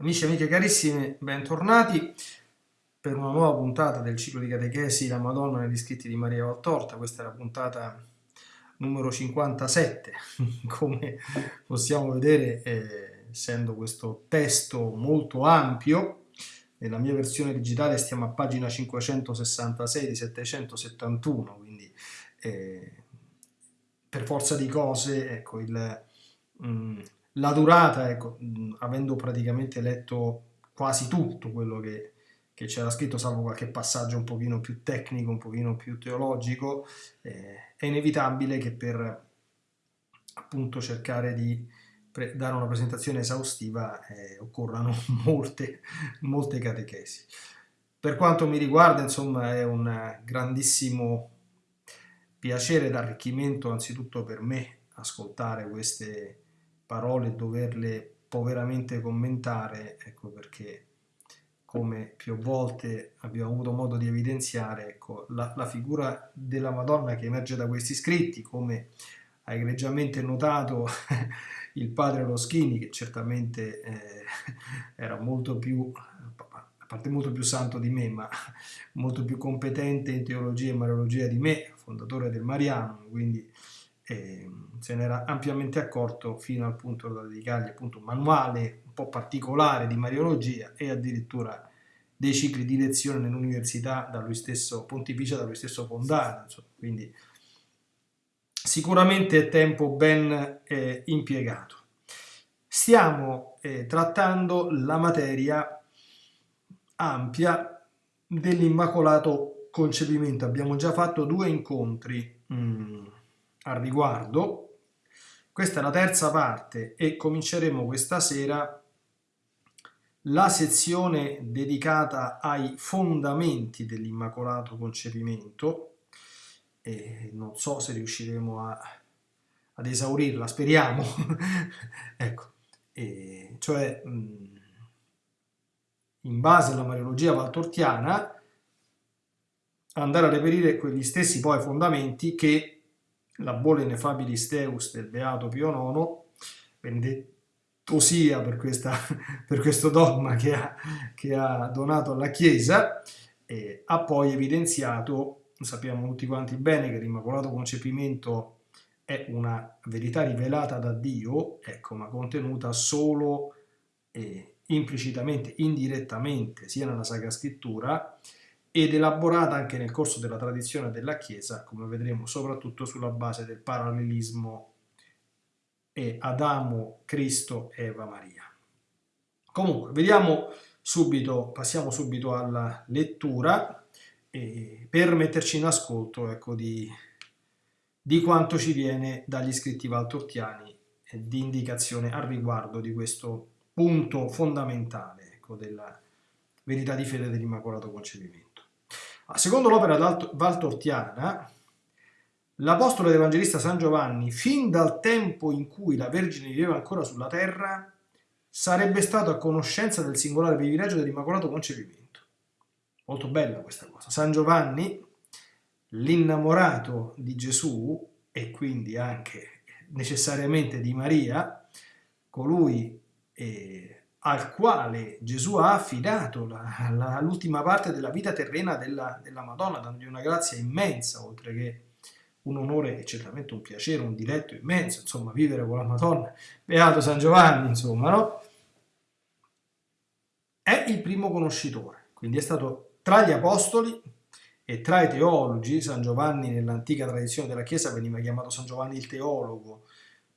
Amici e amiche carissimi, bentornati per una nuova puntata del ciclo di catechesi La Madonna negli scritti di Maria Valtorta. Questa è la puntata numero 57. Come possiamo vedere, eh, essendo questo testo molto ampio, nella mia versione digitale stiamo a pagina 566 di 771, quindi eh, per forza di cose, ecco, il... Mm, la durata, ecco, avendo praticamente letto quasi tutto quello che, che c'era scritto, salvo qualche passaggio un pochino più tecnico, un pochino più teologico, eh, è inevitabile che per appunto cercare di dare una presentazione esaustiva eh, occorrano molte, molte catechesi. Per quanto mi riguarda, insomma, è un grandissimo piacere ed arricchimento anzitutto per me ascoltare queste parole doverle poveramente commentare, ecco perché come più volte abbiamo avuto modo di evidenziare, ecco, la, la figura della Madonna che emerge da questi scritti, come ha egregiamente notato il padre Loschini, che certamente eh, era molto più, a parte molto più santo di me, ma molto più competente in teologia e mariologia di me, fondatore del Mariano, quindi eh, se ne era ampiamente accorto fino al punto da dedicargli appunto un manuale un po' particolare di mariologia e addirittura dei cicli di lezione nell'università da lui stesso pontificia, da lui stesso fondato, insomma, quindi sicuramente è tempo ben eh, impiegato. Stiamo eh, trattando la materia ampia dell'immacolato concepimento, abbiamo già fatto due incontri mh, mm, al riguardo. Questa è la terza parte e cominceremo questa sera la sezione dedicata ai fondamenti dell'immacolato concepimento e non so se riusciremo a, ad esaurirla, speriamo, ecco, e cioè in base alla mariologia valtortiana andare a reperire quegli stessi poi fondamenti che la bolle ineffabilis Deus del Beato Pio IX, benedetto sia per, questa, per questo dogma che ha, che ha, donato alla Chiesa, eh, ha poi evidenziato, sappiamo tutti quanti bene, che l'Immacolato Concepimento è una verità rivelata da Dio, ecco, ma contenuta solo eh, implicitamente, indirettamente, sia nella Sacra Scrittura, ed elaborata anche nel corso della tradizione della Chiesa, come vedremo soprattutto sulla base del parallelismo e Adamo, Cristo, Eva, Maria. Comunque, vediamo subito, passiamo subito alla lettura eh, per metterci in ascolto ecco, di, di quanto ci viene dagli scritti valtortiani di indicazione al riguardo di questo punto fondamentale ecco, della verità di fede dell'Immacolato Concepimento. Secondo l'opera valtortiana, l'apostolo ed evangelista San Giovanni, fin dal tempo in cui la Vergine viveva ancora sulla terra, sarebbe stato a conoscenza del singolare privilegio dell'Immacolato Concepimento. Molto bella questa cosa. San Giovanni, l'innamorato di Gesù e quindi anche necessariamente di Maria, colui eh, al quale Gesù ha affidato l'ultima parte della vita terrena della, della Madonna, dandogli una grazia immensa, oltre che un onore e certamente un piacere, un diletto immenso, insomma, vivere con la Madonna, beato San Giovanni, insomma, no? È il primo conoscitore, quindi è stato tra gli apostoli e tra i teologi, San Giovanni nell'antica tradizione della Chiesa veniva chiamato San Giovanni il teologo,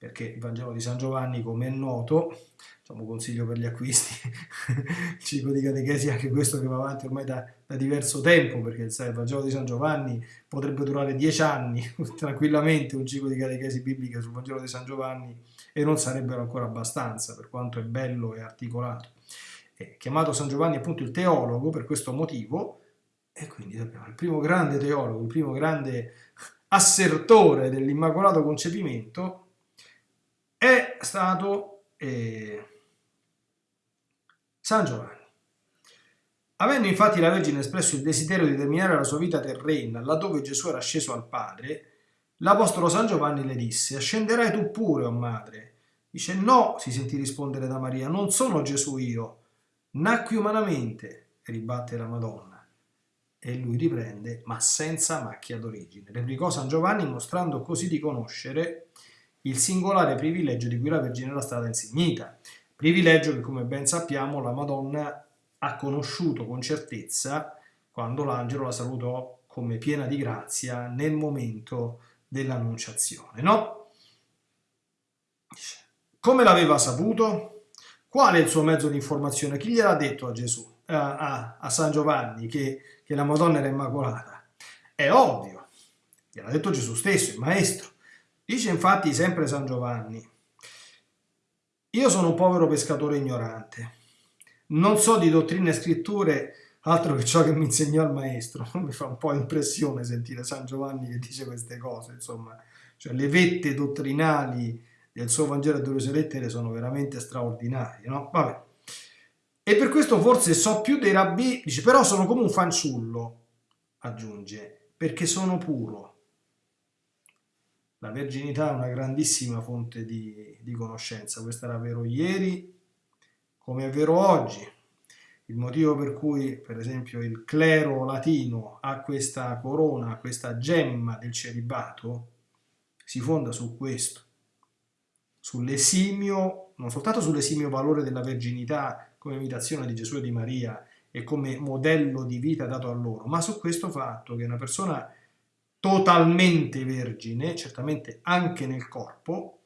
perché il Vangelo di San Giovanni, come è noto, diciamo, consiglio per gli acquisti, il ciclo di catechesi, anche questo che va avanti ormai da, da diverso tempo, perché il Vangelo di San Giovanni potrebbe durare dieci anni tranquillamente un ciclo di catechesi bibliche sul Vangelo di San Giovanni e non sarebbero ancora abbastanza, per quanto è bello e articolato. È chiamato San Giovanni appunto il teologo per questo motivo, e quindi abbiamo il primo grande teologo, il primo grande assertore dell'immacolato concepimento, è stato eh, San Giovanni. Avendo infatti la Vergine espresso il desiderio di terminare la sua vita terrena laddove Gesù era sceso al Padre, l'Apostolo San Giovanni le disse, ascenderai tu pure, o oh madre. Dice, no, si sentì rispondere da Maria, non sono Gesù io, nacqui umanamente, ribatte la Madonna. E lui riprende, ma senza macchia d'origine. Replicò San Giovanni mostrando così di conoscere il singolare privilegio di cui la Vergine era stata insignita. Privilegio che, come ben sappiamo, la Madonna ha conosciuto con certezza quando l'angelo la salutò come piena di grazia nel momento dell'annunciazione, no? Come l'aveva saputo? Qual è il suo mezzo di informazione? Chi gliel'ha detto a Gesù, a, a, a San Giovanni, che, che la Madonna era immacolata? È ovvio, gliel'ha detto Gesù stesso, il Maestro. Dice infatti sempre San Giovanni, io sono un povero pescatore ignorante, non so di dottrine e scritture altro che ciò che mi insegnò il maestro. Mi fa un po' impressione sentire San Giovanni che dice queste cose, insomma, cioè le vette dottrinali del suo Vangelo e delle sue lettere sono veramente straordinarie, no? Vabbè. E per questo forse so più dei rabbi, dice, però sono come un fanciullo, aggiunge, perché sono puro. La verginità è una grandissima fonte di, di conoscenza, questo era vero ieri come è vero oggi. Il motivo per cui, per esempio, il clero latino ha questa corona, questa gemma del celibato, si fonda su questo, sull'esimio, non soltanto sull'esimio valore della verginità come imitazione di Gesù e di Maria e come modello di vita dato a loro, ma su questo fatto che una persona totalmente vergine, certamente anche nel corpo,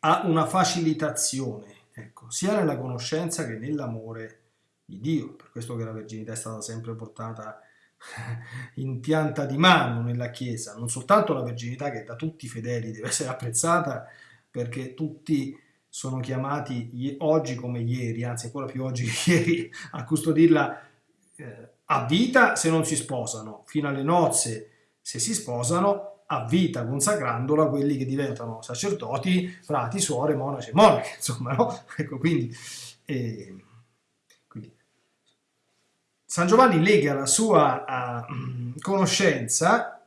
ha una facilitazione, ecco, sia nella conoscenza che nell'amore di Dio. Per questo che la verginità è stata sempre portata in pianta di mano nella Chiesa, non soltanto la verginità che da tutti i fedeli deve essere apprezzata, perché tutti sono chiamati oggi come ieri, anzi ancora più oggi che ieri, a custodirla eh, a vita se non si sposano, fino alle nozze se si sposano, a vita consacrandola a quelli che diventano sacerdoti, frati, suore, monaci e monache, insomma, no? Ecco, quindi, eh, quindi, San Giovanni lega la sua uh, conoscenza,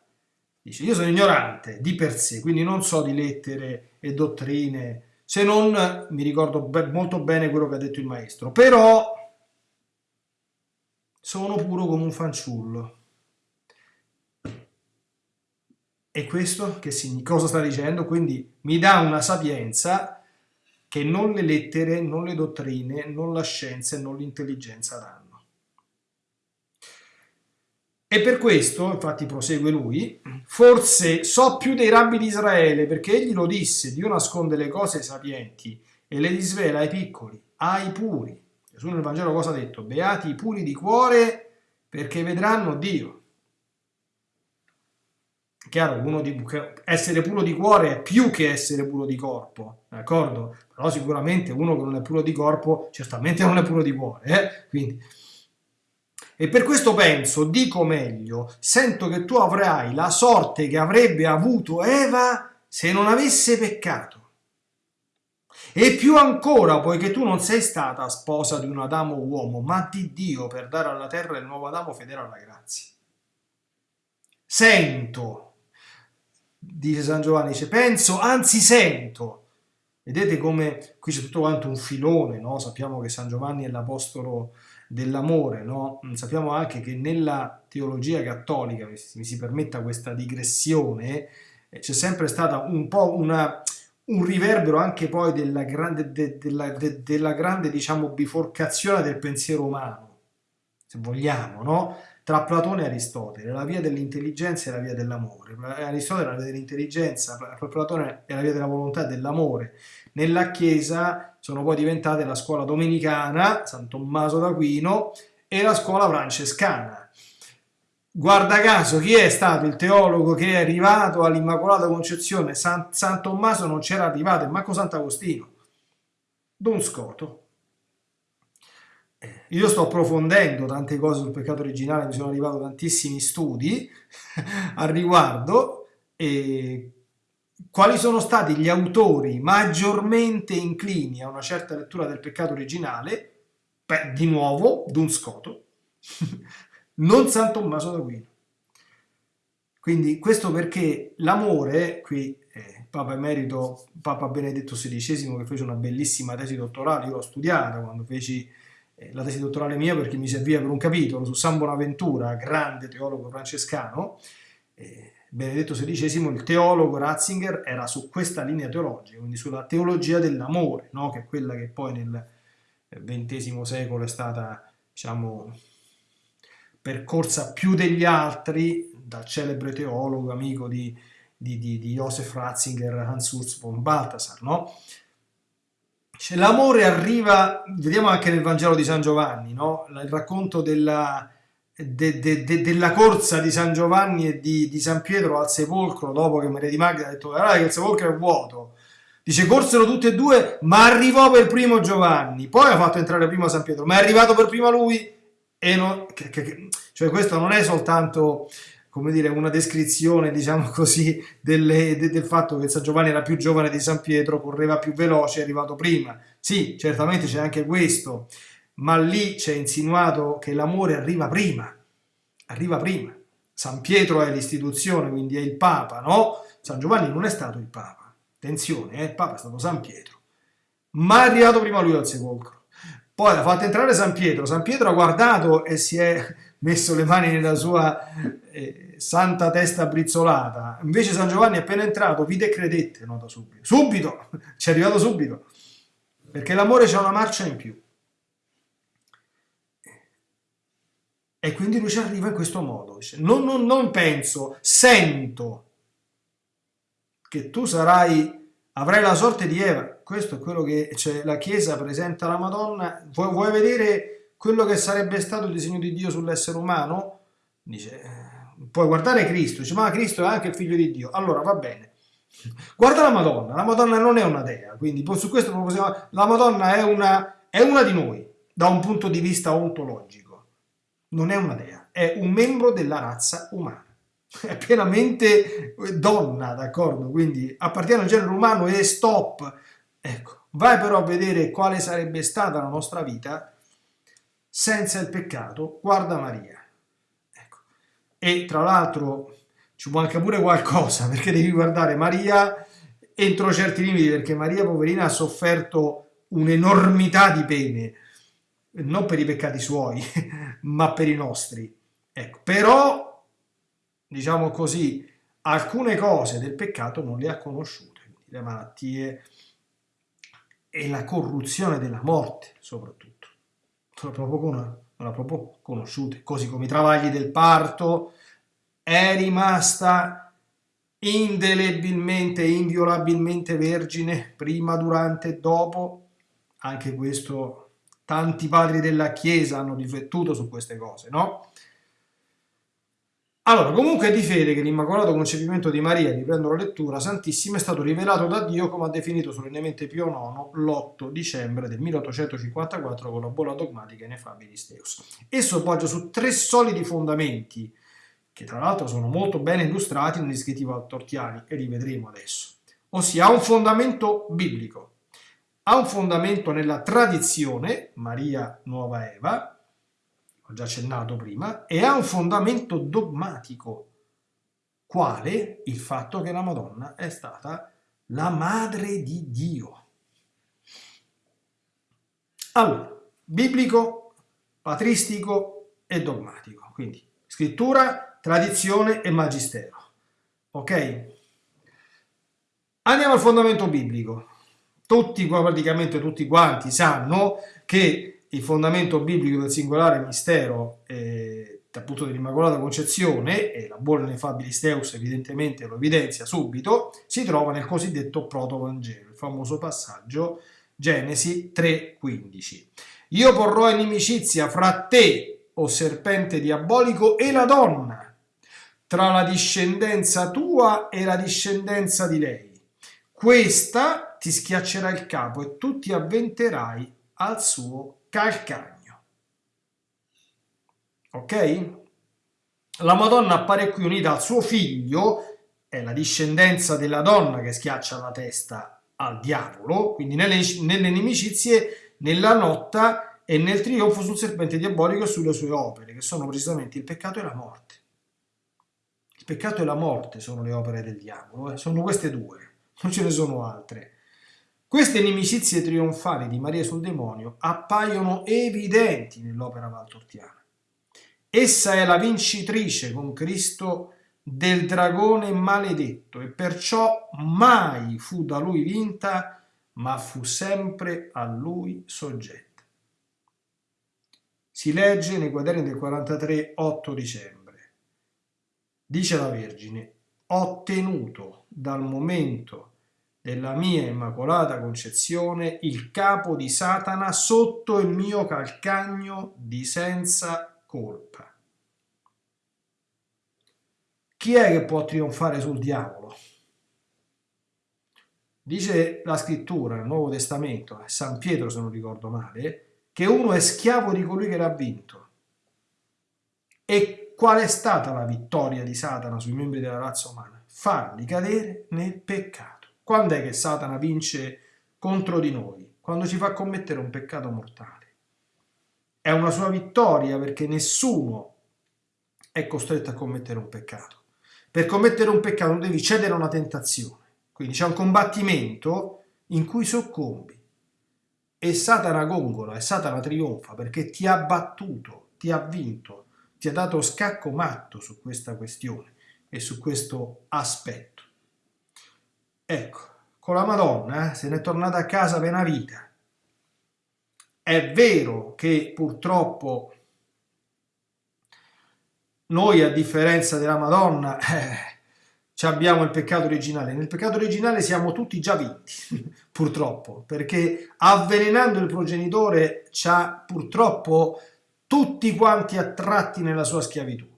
dice io sono ignorante di per sé, quindi non so di lettere e dottrine, se non mi ricordo be molto bene quello che ha detto il maestro, però sono puro come un fanciullo. E questo che significa? Cosa sta dicendo? Quindi mi dà una sapienza che non le lettere, non le dottrine, non la scienza e non l'intelligenza danno. E per questo, infatti prosegue lui, forse so più dei rabbi di Israele, perché egli lo disse, Dio nasconde le cose sapienti e le disvela ai piccoli, ai puri. Gesù nel Vangelo cosa ha detto? Beati i puri di cuore perché vedranno Dio. Chiaro, di, essere puro di cuore è più che essere puro di corpo, d'accordo? Però sicuramente uno che non è puro di corpo certamente non è puro di cuore, eh? Quindi, e per questo penso, dico meglio, sento che tu avrai la sorte che avrebbe avuto Eva se non avesse peccato. E più ancora, poiché tu non sei stata sposa di un Adamo uomo, ma di Dio per dare alla terra il nuovo Adamo fedele alla grazia. Sento, dice San Giovanni, dice penso, anzi sento. Vedete come qui c'è tutto quanto un filone, no? Sappiamo che San Giovanni è l'apostolo dell'amore, no? Sappiamo anche che nella teologia cattolica, mi si permetta questa digressione, eh, c'è sempre stata un po' una un riverbero anche poi della grande, de, della, de, della grande diciamo, biforcazione del pensiero umano, se vogliamo, no? tra Platone e Aristotele, la via dell'intelligenza e la via dell'amore. Aristotele è la via dell'intelligenza, Platone è la via della volontà e dell'amore. Nella Chiesa sono poi diventate la scuola domenicana, San Tommaso d'Aquino, e la scuola francescana Guarda caso, chi è stato il teologo che è arrivato all'Immacolata Concezione? San, San Tommaso non c'era arrivato, e Marco Sant'Agostino. Don Scoto. Eh, io sto approfondendo tante cose sul peccato originale, mi sono arrivato tantissimi studi al riguardo. E quali sono stati gli autori maggiormente inclini a una certa lettura del peccato originale? Beh, di nuovo, Don Scoto. non San Tommaso d'Aquino. Quindi questo perché l'amore, qui eh, Papa Emerito, Papa Benedetto XVI, che fece una bellissima tesi dottorale, io l'ho studiata quando feci eh, la tesi dottorale mia perché mi serviva per un capitolo su San Bonaventura, grande teologo francescano, eh, Benedetto XVI, il teologo Ratzinger, era su questa linea teologica, quindi sulla teologia dell'amore, no? che è quella che poi nel XX secolo è stata, diciamo, percorsa più degli altri dal celebre teologo, amico di, di, di, di Joseph Ratzinger, Hans Urs von Balthasar, no? L'amore arriva, vediamo anche nel Vangelo di San Giovanni, no? il racconto della, de, de, de, della corsa di San Giovanni e di, di, San Pietro al sepolcro dopo che Maria di Magda ha detto guarda che il sepolcro è vuoto dice corsero tutti e due ma arrivò per primo Giovanni poi ha fatto entrare prima San Pietro ma è arrivato per prima lui e non, che, che, cioè questo non è soltanto come dire una descrizione diciamo così delle, del fatto che San Giovanni era più giovane di San Pietro correva più veloce è arrivato prima sì certamente c'è anche questo ma lì c'è insinuato che l'amore arriva prima, arriva prima. San Pietro è l'istituzione, quindi è il Papa, no? San Giovanni non è stato il Papa, attenzione, eh? il Papa è stato San Pietro, ma è arrivato prima lui al sepolcro. Poi ha fatto entrare San Pietro, San Pietro ha guardato e si è messo le mani nella sua eh, santa testa brizzolata, invece San Giovanni appena entrato, vide e credette, nota subito, subito, ci è arrivato subito, perché l'amore c'è una marcia in più. E quindi lui ci arriva in questo modo. Non, non, non penso, sento che tu sarai, avrai la sorte di Eva. Questo è quello che cioè, la Chiesa presenta alla Madonna. Vuoi, vuoi, vedere quello che sarebbe stato il disegno di Dio sull'essere umano? Dice, eh, puoi guardare Cristo. Dice, ma Cristo è anche il figlio di Dio. Allora va bene. Guarda la Madonna. La Madonna non è una dea, quindi su questo possiamo, la Madonna è una, è una di noi da un punto di vista ontologico non è una dea, è un membro della razza umana. È pienamente donna, d'accordo? Quindi appartiene al genere umano e stop. Ecco, vai però a vedere quale sarebbe stata la nostra vita senza il peccato, guarda Maria. Ecco. E tra l'altro ci manca pure qualcosa, perché devi guardare Maria entro certi limiti, perché Maria poverina ha sofferto un'enormità di pene, non per i peccati suoi, ma per i nostri. Ecco, però, diciamo così, alcune cose del peccato non le ha conosciute, le malattie e la corruzione della morte, soprattutto. Non l'ha proprio, l'ha proprio conosciute, così come i travagli del parto, è rimasta indelebilmente, inviolabilmente vergine, prima, durante e dopo, anche questo tanti padri della Chiesa hanno riflettuto su queste cose, no? Allora, comunque è di fede che l'Immacolato Concepimento di Maria, riprendo la lettura, Santissima, è stato rivelato da Dio come ha definito solennemente Pio IX l'8 dicembre del 1854 con la bolla dogmatica Ineffabilis Deus. Esso poggia su tre solidi fondamenti, che tra l'altro sono molto ben illustrati negli scritti valtortiani, e li vedremo adesso. Ossia, ha un fondamento biblico, ha un fondamento nella tradizione, Maria Nuova Eva, ho già accennato prima, e ha un fondamento dogmatico, quale il fatto che la Madonna è stata la madre di Dio. Allora, biblico, patristico e dogmatico, quindi scrittura, tradizione e magistero. Ok? Andiamo al fondamento biblico tutti, praticamente tutti quanti sanno che il fondamento biblico del singolare mistero eh, appunto dell'Immacolata Concezione, e la buona Nefabilis Deus evidentemente lo evidenzia subito, si trova nel cosiddetto Protovangelo, il famoso passaggio Genesi 3,15. Io porrò inimicizia fra te, o serpente diabolico, e la donna, tra la discendenza tua e la discendenza di lei. Questa ti schiaccerà il capo e tu ti avventerai al suo calcagno. Ok? La Madonna appare qui unita al suo figlio, è la discendenza della donna che schiaccia la testa al diavolo, quindi nelle, nelle inimicizie, nella lotta e nel trionfo sul serpente diabolico e sulle sue opere, che sono precisamente il peccato e la morte. Il peccato e la morte sono le opere del diavolo, eh? sono queste due non ce ne sono altre. Queste inimicizie trionfali di Maria sul demonio appaiono evidenti nell'opera valtortiana. Essa è la vincitrice con Cristo del dragone maledetto e perciò mai fu da lui vinta, ma fu sempre a lui soggetta. Si legge nei quaderni del 43, 8 dicembre. Dice la Vergine, ho tenuto dal momento della mia immacolata concezione il capo di Satana sotto il mio calcagno di senza colpa. Chi è che può trionfare sul diavolo? Dice la scrittura nel Nuovo Testamento, San Pietro se non ricordo male, che uno è schiavo di colui che l'ha vinto. E qual è stata la vittoria di Satana sui membri della razza umana? Farli cadere nel peccato. Quando è che Satana vince contro di noi? Quando ci fa commettere un peccato mortale. È una sua vittoria perché nessuno è costretto a commettere un peccato. Per commettere un peccato devi cedere a una tentazione. Quindi c'è un combattimento in cui soccombi. E Satana gongola e Satana trionfa perché ti ha battuto, ti ha vinto, ti ha dato scacco matto su questa questione e su questo aspetto. Ecco, con la Madonna eh, se n'è tornata a casa per una vita. È vero che purtroppo noi a differenza della Madonna eh, abbiamo il peccato originale. Nel peccato originale siamo tutti già vinti, purtroppo, perché avvelenando il progenitore ci ha purtroppo tutti quanti attratti nella sua schiavitù.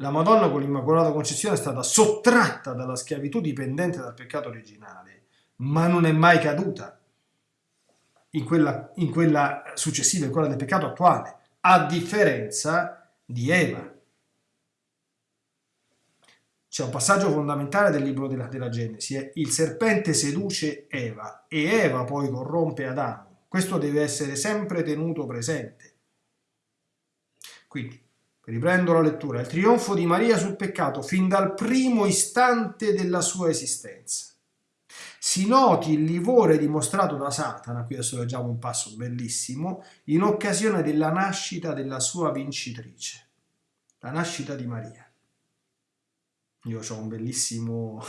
La Madonna con l'Immacolata Concezione è stata sottratta dalla schiavitù dipendente dal peccato originale, ma non è mai caduta in quella, in quella successiva, in quella del peccato attuale a differenza di Eva. C'è un passaggio fondamentale del libro della, della Genesi, è il serpente seduce Eva e Eva poi corrompe Adamo. Questo deve essere sempre tenuto presente. Quindi, riprendo la lettura, il trionfo di Maria sul peccato fin dal primo istante della sua esistenza si noti il livore dimostrato da Satana, qui adesso leggiamo un passo bellissimo, in occasione della nascita della sua vincitrice, la nascita di Maria. Io ho un bellissimo,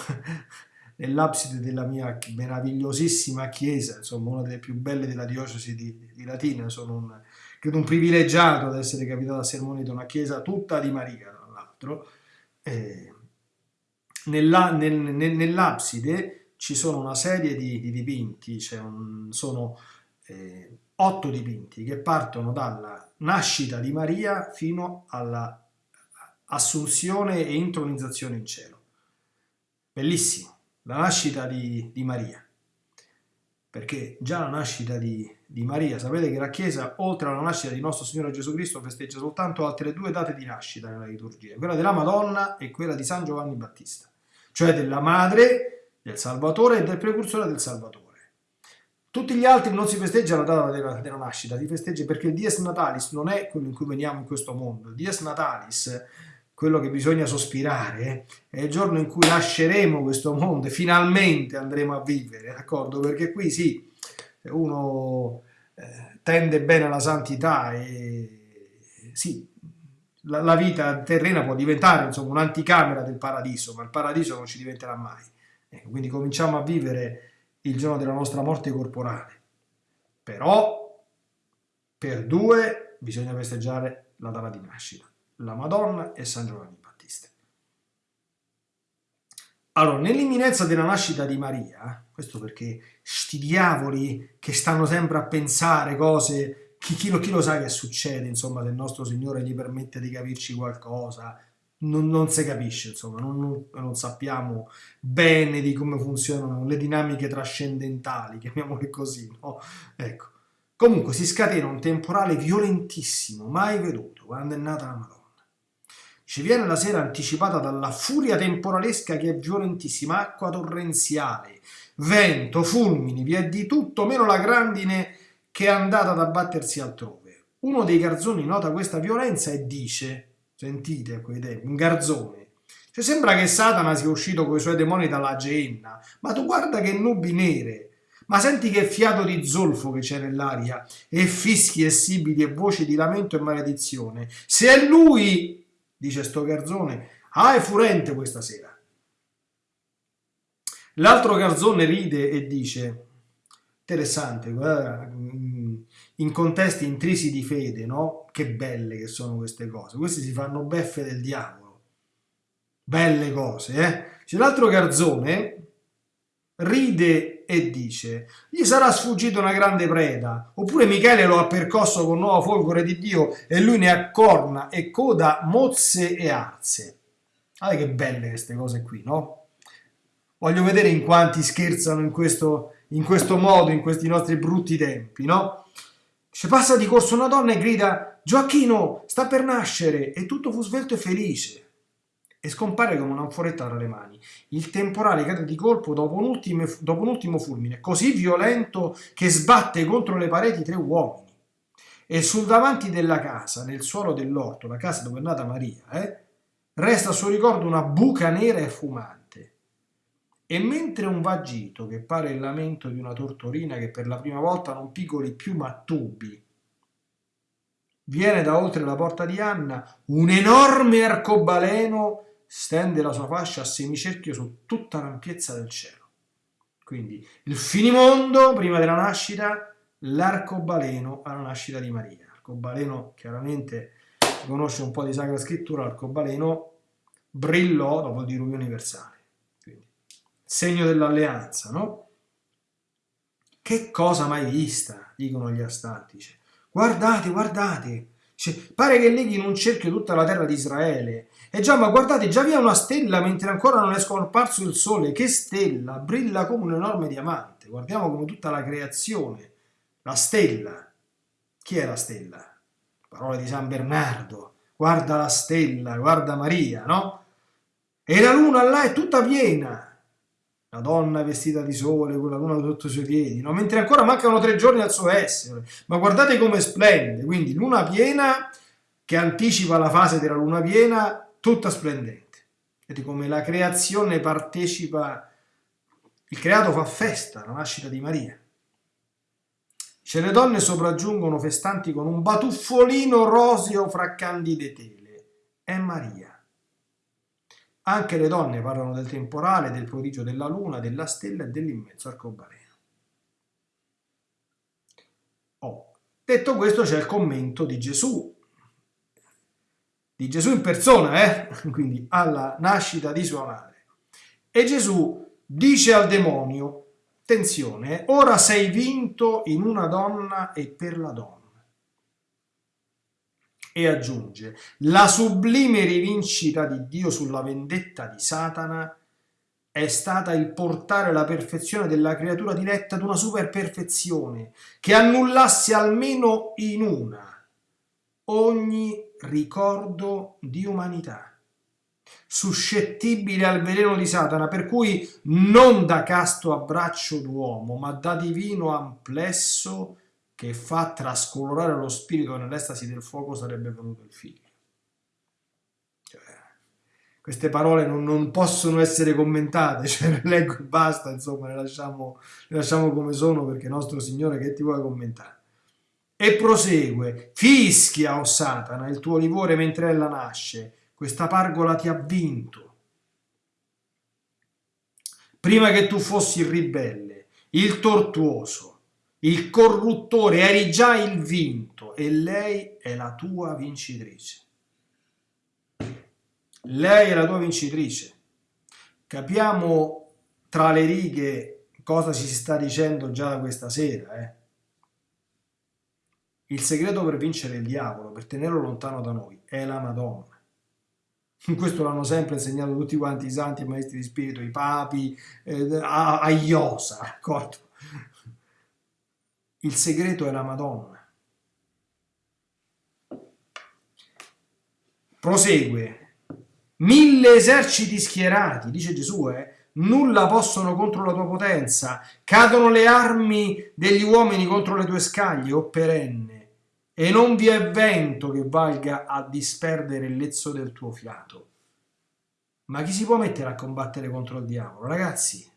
nell'abside della mia meravigliosissima chiesa, insomma una delle più belle della diocesi di, di Latina, sono un, credo un privilegiato ad essere capitato a sermonito, una chiesa tutta di Maria, tra l'altro. Eh, nell'abside ci sono una serie di, di dipinti, cioè un, sono eh, otto dipinti che partono dalla nascita di Maria fino alla assunzione e intronizzazione in cielo. Bellissimo, la nascita di, di Maria, perché già la nascita di, di, Maria, sapete che la Chiesa, oltre alla nascita di nostro Signore Gesù Cristo, festeggia soltanto altre due date di nascita nella liturgia, quella della Madonna e quella di San Giovanni Battista, cioè della madre del Salvatore e del precursore del Salvatore. Tutti gli altri non si festeggia la data della, della, nascita, si festeggia perché il Dies Natalis non è quello in cui veniamo in questo mondo. Il Dies Natalis, quello che bisogna sospirare, è il giorno in cui lasceremo questo mondo e finalmente andremo a vivere, d'accordo? Perché qui sì, uno eh, tende bene alla santità e sì, la, vita terrena può diventare insomma un'anticamera del paradiso, ma il paradiso non ci diventerà mai. Ecco, quindi cominciamo a vivere il giorno della nostra morte corporale. Però per due bisogna festeggiare la data di nascita, la Madonna e San Giovanni Battista. Allora, nell'imminenza della nascita di Maria, questo perché sti diavoli che stanno sempre a pensare cose, chi, chi, lo, chi lo sa che succede, insomma, se il nostro Signore gli permette di capirci qualcosa, non, non si capisce, insomma, non, non, sappiamo bene di come funzionano le dinamiche trascendentali, chiamiamole così, no? Ecco. Comunque si scatena un temporale violentissimo, mai veduto, quando è nata la Madonna. Ci viene la sera anticipata dalla furia temporalesca che è violentissima, acqua torrenziale, vento, fulmini, vi è di tutto meno la grandine che è andata ad abbattersi altrove. Uno dei garzoni nota questa violenza e dice Sentite un garzone. Cioè sembra che Satana sia uscito con i suoi demoni dalla Geenna, ma tu guarda che nubi nere, ma senti che fiato di zolfo che c'è nell'aria, e fischi e sibili e voci di lamento e maledizione. Se è lui, dice sto garzone, ah è furente questa sera. L'altro garzone ride e dice, interessante, guarda, in contesti intrisi di fede, no? Che belle che sono queste cose. Questi si fanno beffe del diavolo. Belle cose, eh? C'è l'altro garzone ride e dice gli sarà sfuggito una grande preda oppure Michele lo ha percosso con nuovo folgore di Dio e lui ne ha corna e coda mozze e arze guarda che belle queste cose qui no? voglio vedere in quanti scherzano in questo, in questo modo in questi nostri brutti tempi no? Se passa di corso una donna e grida Gioacchino sta per nascere e tutto fu svelto e felice e scompare come un'anforetta tra le mani. Il temporale cade di colpo dopo un, ultimo, dopo un ultimo fulmine, così violento che sbatte contro le pareti tre uomini. E sul davanti della casa, nel suolo dell'orto, la casa dove è nata Maria, eh, resta a suo ricordo una buca nera e fumante. E mentre un vagito, che pare il lamento di una tortorina che per la prima volta non picoli più ma tubi, viene da oltre la porta di Anna, un enorme arcobaleno stende la sua fascia a semicerchio su tutta l'ampiezza del cielo. Quindi il finimondo prima della nascita, l'arcobaleno alla nascita di Maria. L'arcobaleno chiaramente conosce un po' di Sacra Scrittura, l'arcobaleno brillò dopo il diluvio universale. Quindi, segno dell'alleanza, no? Che cosa mai vista, dicono gli astantici. Guardate, guardate, cioè, pare che leghi in un cerchio tutta la terra di Israele e già, ma guardate, già vi è una stella mentre ancora non è scomparso il sole. Che stella! Brilla come un enorme diamante. Guardiamo come tutta la creazione. La stella. Chi è la stella? Parole di San Bernardo. Guarda la stella, guarda Maria, no? E la luna là è tutta piena. La donna vestita di sole, con la luna sotto i suoi piedi, no? mentre ancora mancano tre giorni al suo essere. Ma guardate come splende, quindi luna piena che anticipa la fase della luna piena tutta splendente. Vedete come la creazione partecipa, il creato fa festa alla nascita di Maria. Le donne sopraggiungono festanti con un batuffolino roseo fra candide tele. È Maria. Anche le donne parlano del temporale, del prodigio della luna, della stella e dell'immenso arcobaleno. Oh. Detto questo c'è il commento di Gesù di Gesù in persona, eh? quindi alla nascita di sua madre. E Gesù dice al demonio, attenzione, ora sei vinto in una donna e per la donna. E aggiunge, la sublime rivincita di Dio sulla vendetta di Satana è stata il portare la perfezione della creatura diretta ad una superperfezione che annullasse almeno in una ogni ricordo di umanità, suscettibile al veleno di Satana, per cui non da casto abbraccio d'uomo, ma da divino amplesso che fa trascolorare lo spirito nell'estasi del fuoco sarebbe venuto il figlio. Cioè, queste parole non, non, possono essere commentate, cioè le leggo e basta, insomma, le lasciamo, le lasciamo come sono perché nostro Signore che ti vuole commentare. E prosegue, fischia, o oh Satana, il tuo livore mentre ella nasce, questa pargola ti ha vinto. Prima che tu fossi il ribelle, il tortuoso, il corruttore, eri già il vinto e lei è la tua vincitrice. Lei è la tua vincitrice. Capiamo tra le righe cosa ci si sta dicendo già questa sera, eh? Il segreto per vincere il diavolo, per tenerlo lontano da noi, è la Madonna. Questo l'hanno sempre insegnato tutti quanti i santi, i maestri di spirito, i papi, eh, a, a Iosa, d'accordo? Il segreto è la Madonna. Prosegue. Mille eserciti schierati, dice Gesù, eh, nulla possono contro la tua potenza, cadono le armi degli uomini contro le tue scaglie, o perenne e non vi è vento che valga a disperdere il lezzo del tuo fiato. Ma chi si può mettere a combattere contro il diavolo? Ragazzi,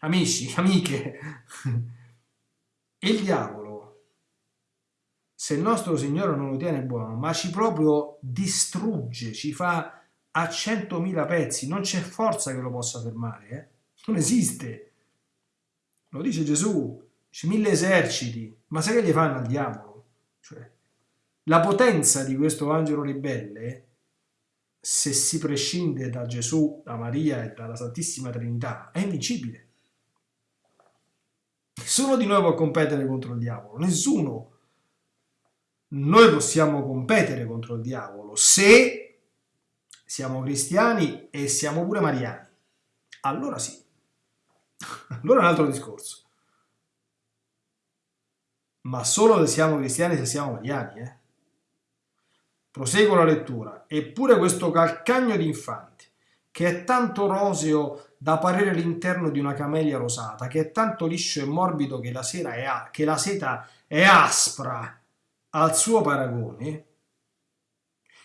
amici, amiche, il diavolo, se il nostro Signore non lo tiene buono, ma ci proprio distrugge, ci fa a centomila pezzi, non c'è forza che lo possa fermare, eh? non esiste. Lo dice Gesù, c'è mille eserciti, ma sai che gli fanno al diavolo? Cioè, la potenza di questo angelo ribelle se si prescinde da Gesù, da Maria e dalla Santissima Trinità, è invincibile. Nessuno di noi può competere contro il diavolo, nessuno. Noi possiamo competere contro il diavolo se siamo cristiani e siamo pure mariani. Allora sì. Allora è un altro discorso. Ma solo se siamo cristiani se siamo mariani, eh? Proseguo la lettura. Eppure questo calcagno d'infante, che è tanto roseo da parere l'interno di una camelia rosata, che è tanto liscio e morbido che la, è che la seta è aspra al suo paragone,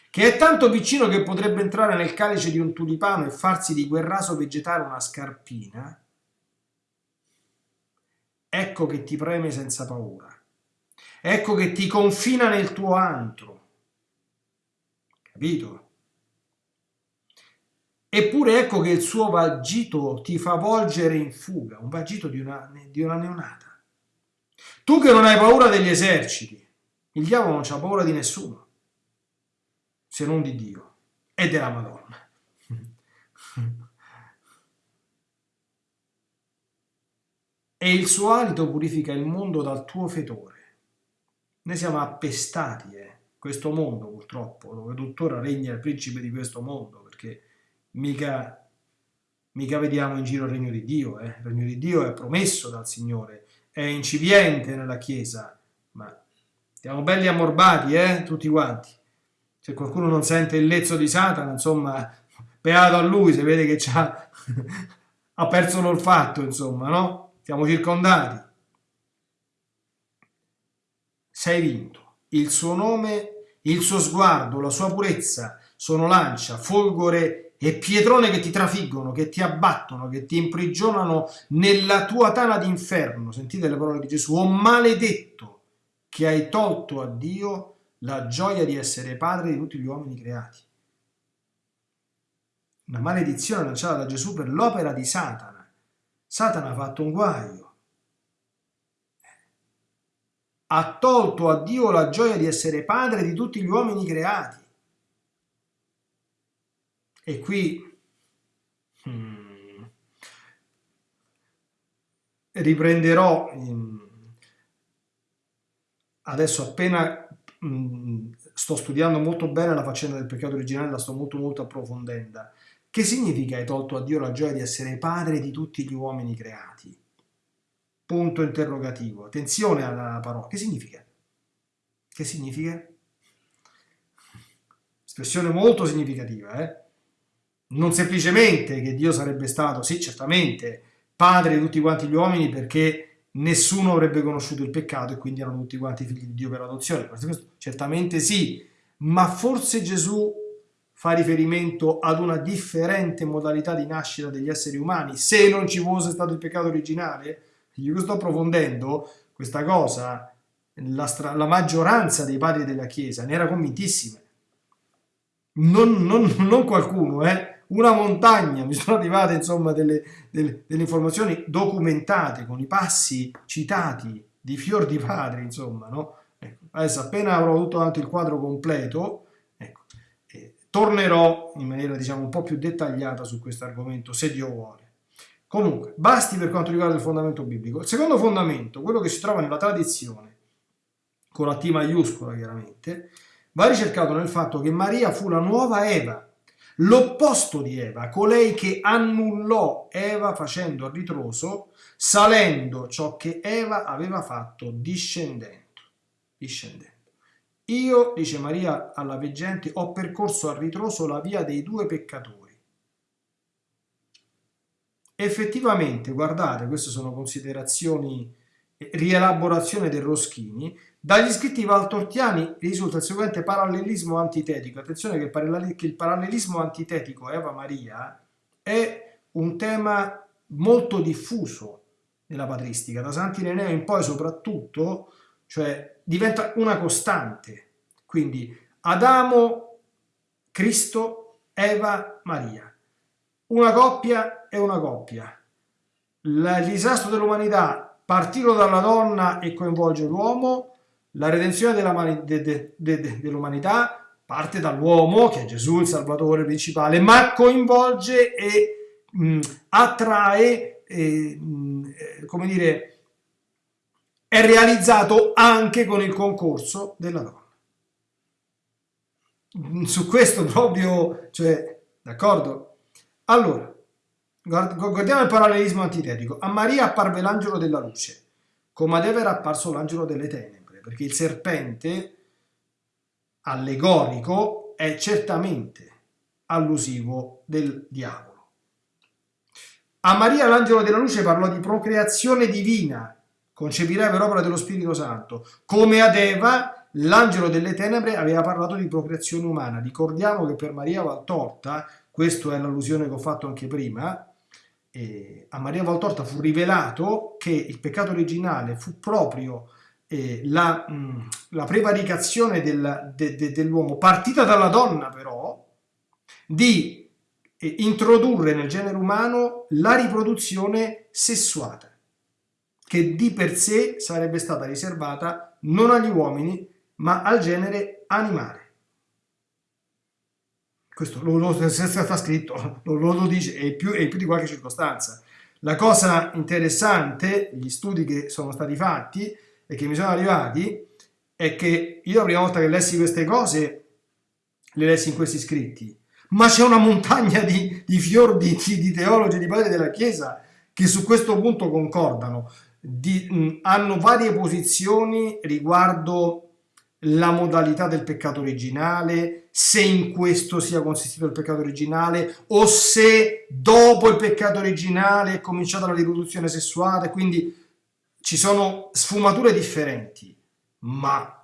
che è tanto piccino che potrebbe entrare nel calice di un tulipano e farsi di quel raso vegetale una scarpina, ecco che ti preme senza paura, ecco che ti confina nel tuo antro, capito? Eppure ecco che il suo vagito ti fa volgere in fuga, un vagito di una, di una neonata. Tu che non hai paura degli eserciti, il diavolo non ha paura di nessuno, se non di Dio e della Madonna. e il suo alito purifica il mondo dal tuo fetore. Noi siamo appestati, eh questo mondo purtroppo, dove tuttora regna il principe di questo mondo, perché mica, mica vediamo in giro il regno di Dio, eh? il regno di Dio è promesso dal Signore, è incipiente nella Chiesa, ma siamo belli ammorbati, eh? tutti quanti. Se qualcuno non sente il lezzo di Satana, insomma, beato a lui, se vede che ha perso l'olfatto, insomma, no? Siamo circondati. Sei vinto. Il suo nome il suo sguardo, la sua purezza sono lancia, folgore e pietrone che ti trafiggono, che ti abbattono, che ti imprigionano nella tua tana d'inferno. Sentite le parole di Gesù. Oh maledetto che hai tolto a Dio la gioia di essere padre di tutti gli uomini creati. Una maledizione lanciata da Gesù per l'opera di Satana. Satana ha fatto un guaio ha tolto a Dio la gioia di essere padre di tutti gli uomini creati. E qui hmm, riprenderò in, adesso appena hmm, sto studiando molto bene la faccenda del peccato originale, la sto molto molto approfondendo. Che significa hai tolto a Dio la gioia di essere padre di tutti gli uomini creati? Punto interrogativo. Attenzione alla parola. Che significa? Che significa? Espressione molto significativa, eh? Non semplicemente che Dio sarebbe stato, sì, certamente, padre di tutti quanti gli uomini perché nessuno avrebbe conosciuto il peccato e quindi erano tutti quanti figli di Dio per adozione. Certamente sì, ma forse Gesù fa riferimento ad una differente modalità di nascita degli esseri umani se non ci fosse stato il peccato originale? Io sto approfondendo questa cosa, la, la, maggioranza dei padri della Chiesa ne era convintissima. Non, non, non qualcuno, eh? una montagna, mi sono arrivate insomma delle, delle, delle, informazioni documentate con i passi citati di fior di padri, insomma, no? Ecco, adesso appena avrò avuto davanti il quadro completo, ecco, eh, tornerò in maniera diciamo un po' più dettagliata su questo argomento, se Dio vuole. Comunque, basti per quanto riguarda il fondamento biblico. Il secondo fondamento, quello che si trova nella tradizione, con la T maiuscola chiaramente, va ricercato nel fatto che Maria fu la nuova Eva, l'opposto di Eva, colei che annullò Eva facendo a ritroso, salendo ciò che Eva aveva fatto discendendo. discendendo. Io, dice Maria alla veggente, ho percorso a ritroso la via dei due peccatori Effettivamente, guardate, queste sono considerazioni, rielaborazione del Roschini, Dagli scritti valtortiani risulta il seguente parallelismo antitetico. Attenzione che il parallelismo antitetico Eva-Maria è un tema molto diffuso nella patristica, da Sant'Ireneo in poi soprattutto, cioè diventa una costante. Quindi Adamo, Cristo, Eva, Maria. Una coppia è una coppia. Il disastro dell'umanità partito dalla donna e coinvolge l'uomo, la redenzione dell'umanità de, de, de, parte dall'uomo, che è Gesù il Salvatore principale, ma coinvolge e mh, attrae, e, mh, come dire, è realizzato anche con il concorso della donna. Su questo proprio, cioè, d'accordo? Allora, guardiamo il parallelismo antitetico. A Maria apparve l'angelo della luce, come ad Eva era apparso l'angelo delle tenebre perché il serpente allegorico è certamente allusivo del diavolo. A Maria l'angelo della luce parlò di procreazione divina, concepirai per opera dello Spirito Santo, come ad Eva l'angelo delle tenebre aveva parlato di procreazione umana. Ricordiamo che per Maria Valtorta, questa è l'allusione che ho fatto anche prima, eh, a Maria Valtorta fu rivelato che il peccato originale fu proprio eh, la, mh, mm, la, prevaricazione del, de, de, dell'uomo, partita dalla donna però, di eh, introdurre nel genere umano la riproduzione sessuata, che di per sé sarebbe stata riservata non agli uomini, ma al genere animale. Questo lo, lo sta scritto, lo, lo dice, e più, e più di qualche circostanza. La cosa interessante, gli studi che sono stati fatti, e che mi sono arrivati è che io la prima volta che lessi queste cose le lessi in questi scritti, ma c'è una montagna di, di fior di, di, teologi, di padri della Chiesa che su questo punto concordano, di, mh, hanno varie posizioni riguardo la modalità del peccato originale, se in questo sia consistito il peccato originale o se dopo il peccato originale è cominciata la riproduzione sessuale, quindi ci sono sfumature differenti, ma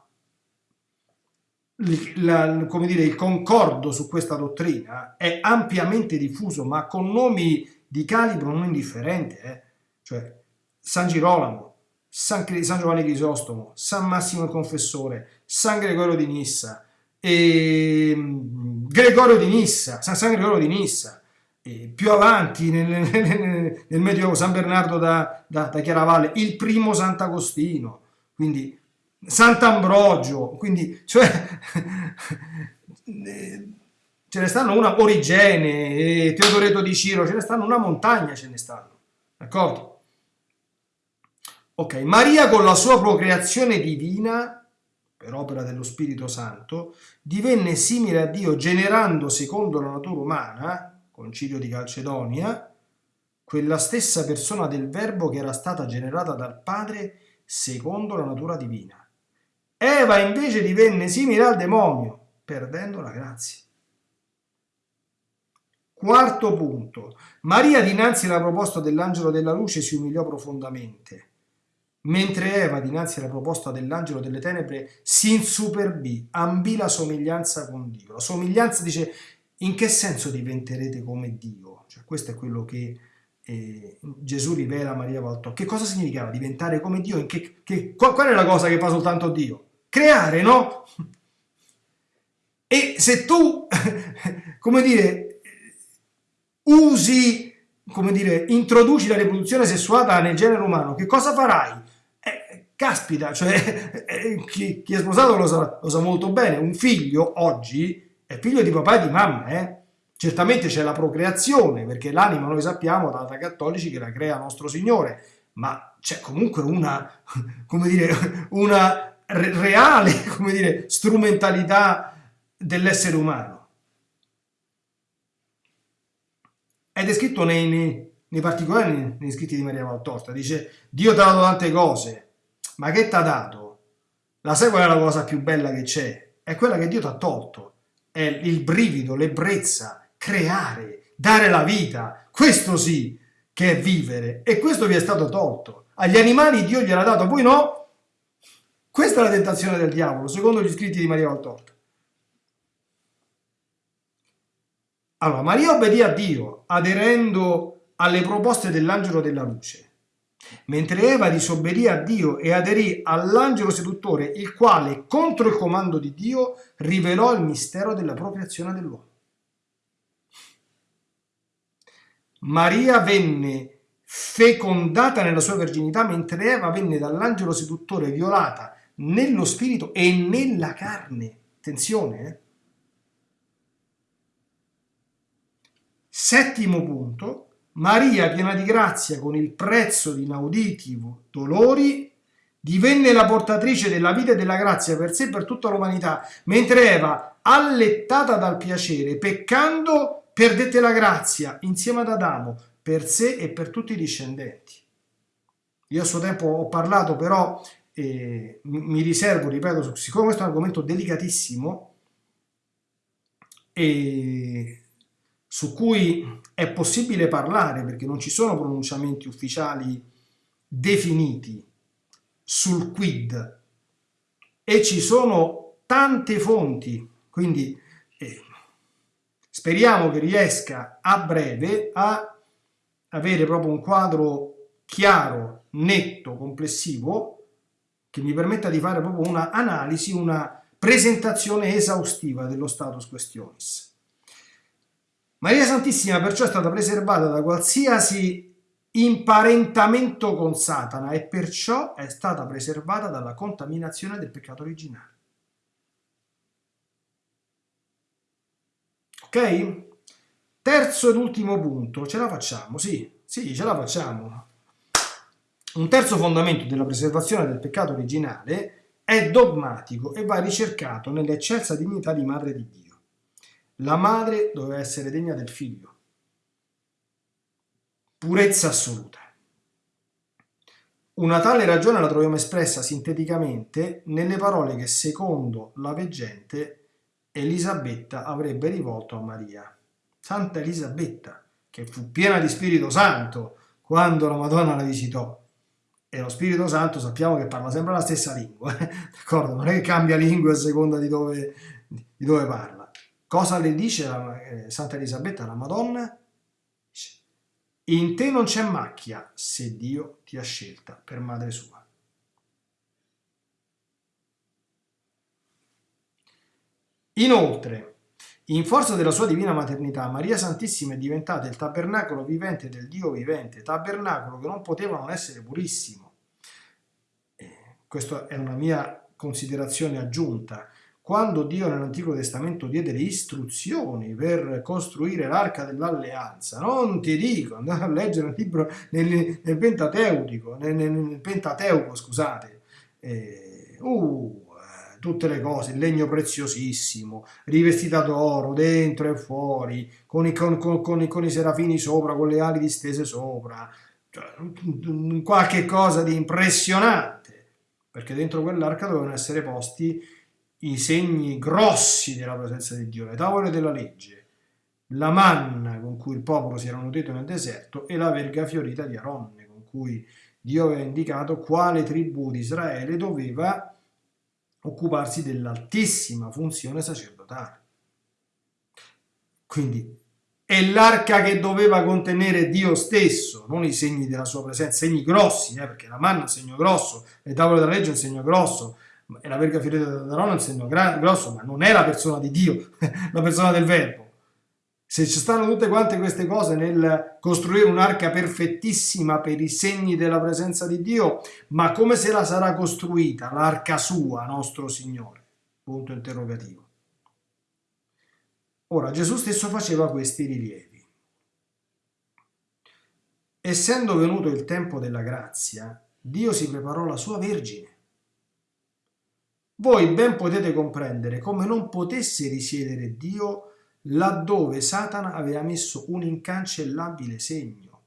la, come dire, il concordo su questa dottrina è ampiamente diffuso, ma con nomi di calibro non indifferente, eh? cioè San Girolamo, San, San, Giovanni Crisostomo, San Massimo il Confessore, San Gregorio di Nissa, e, Gregorio di Nissa, San, San Gregorio di Nissa, eh, più avanti nel, nel, nel Medioevo San Bernardo da, da, da, Chiaravalle, il primo Sant'Agostino, quindi Sant'Ambrogio, quindi cioè, ce ne stanno una Origene, eh, Teodoreto di Ciro, ce ne stanno una montagna, ce ne stanno, d'accordo? Ok, Maria con la sua procreazione divina, per opera dello Spirito Santo, divenne simile a Dio generando secondo la natura umana, concilio di Calcedonia, quella stessa persona del verbo che era stata generata dal Padre secondo la natura divina. Eva invece divenne simile al demonio, perdendo la grazia. Quarto punto. Maria dinanzi alla proposta dell'angelo della luce si umiliò profondamente, mentre Eva dinanzi alla proposta dell'angelo delle tenebre si insuperbì, ambì la somiglianza con Dio. La somiglianza dice in che senso diventerete come Dio? Cioè, questo è quello che eh, Gesù rivela a Maria Valtò. Che cosa significava diventare come Dio? Che, che, qual, qual è la cosa che fa soltanto Dio? Creare, no? E se tu, come dire, usi, come dire, introduci la riproduzione sessuata nel genere umano, che cosa farai? Eh, caspita, cioè, eh, chi, chi, è sposato lo sa, lo sa molto bene, un figlio oggi è figlio di papà e di mamma, eh? Certamente c'è la procreazione, perché l'anima noi sappiamo da, da cattolici che la crea nostro Signore, ma c'è comunque una, come dire, una reale, come dire, strumentalità dell'essere umano. È descritto nei, nei, nei particolari nei, scritti di Maria Valtorta, dice Dio ti ha dato tante cose, ma che ti ha dato? La sai qual è la cosa più bella che c'è? È quella che Dio ti ha tolto è il brivido, l'ebbrezza, creare, dare la vita, questo sì che è vivere e questo vi è stato tolto. Agli animali Dio gliel'ha dato, voi no? Questa è la tentazione del diavolo, secondo gli scritti di Maria Valtorta. Allora, Maria obbedì a Dio, aderendo alle proposte dell'angelo della luce, mentre Eva disobbedì a Dio e aderì all'angelo seduttore, il quale, contro il comando di Dio, rivelò il mistero della procreazione dell'uomo. Maria venne fecondata nella sua verginità, mentre Eva venne dall'angelo seduttore violata nello spirito e nella carne. Attenzione, eh? Settimo punto, Maria, piena di grazia, con il prezzo di inauditi dolori, divenne la portatrice della vita e della grazia per sé e per tutta l'umanità, mentre Eva, allettata dal piacere, peccando, perdette la grazia insieme ad Adamo per sé e per tutti i discendenti. Io a suo tempo ho parlato, però eh, mi riservo, ripeto, siccome questo è un argomento delicatissimo, e su cui è possibile parlare perché non ci sono pronunciamenti ufficiali definiti sul quid e ci sono tante fonti, quindi eh, speriamo che riesca a breve a avere proprio un quadro chiaro, netto, complessivo, che mi permetta di fare proprio una analisi, una presentazione esaustiva dello status questionis. Maria Santissima perciò è stata preservata da qualsiasi imparentamento con Satana e perciò è stata preservata dalla contaminazione del peccato originale. Ok? Terzo ed ultimo punto, ce la facciamo? Sì, sì, ce la facciamo. Un terzo fondamento della preservazione del peccato originale è dogmatico e va ricercato nell'eccelsa dignità di madre di Dio. La madre doveva essere degna del figlio. Purezza assoluta. Una tale ragione la troviamo espressa sinteticamente nelle parole che secondo la veggente Elisabetta avrebbe rivolto a Maria. Santa Elisabetta, che fu piena di Spirito Santo quando la Madonna la visitò. E lo Spirito Santo sappiamo che parla sempre la stessa lingua, d'accordo? Non è che cambia lingua a seconda di dove, di dove parla. Cosa le dice la, eh, Santa Elisabetta alla Madonna? In te non c'è macchia se Dio ti ha scelta per madre sua. Inoltre, in forza della sua divina maternità, Maria Santissima è diventata il tabernacolo vivente del Dio vivente, tabernacolo che non poteva non essere purissimo. Eh, questa è una mia considerazione aggiunta quando Dio nell'Antico Testamento diede le istruzioni per costruire l'arca dell'alleanza, non ti dico, andate a leggere il libro nel, nel Pentateutico, nel, nel, Pentateuco, scusate, eh, uh, tutte le cose, il legno preziosissimo, rivestita d'oro, dentro e fuori, con i, con, con, con i serafini sopra, con le ali distese sopra, cioè, qualche cosa di impressionante, perché dentro quell'arca dovevano essere posti i segni grossi della presenza di Dio, le tavole della legge, la manna con cui il popolo si era nutrito nel deserto e la verga fiorita di Aronne, con cui Dio aveva indicato quale tribù di Israele doveva occuparsi dell'altissima funzione sacerdotale. Quindi è l'arca che doveva contenere Dio stesso, non i segni della sua presenza, segni grossi, eh, perché la manna è un segno grosso, le tavole della legge è un segno grosso, la verga fiorita d'Aaron è un segno grosso, ma non è la persona di Dio, la persona del verbo. Se ci stanno tutte quante queste cose nel costruire un'arca perfettissima per i segni della presenza di Dio, ma come se la sarà costruita l'arca sua, nostro Signore? Punto interrogativo. Ora, Gesù stesso faceva questi rilievi. Essendo venuto il tempo della grazia, Dio si preparò la sua Vergine voi ben potete comprendere come non potesse risiedere Dio laddove Satana aveva messo un incancellabile segno.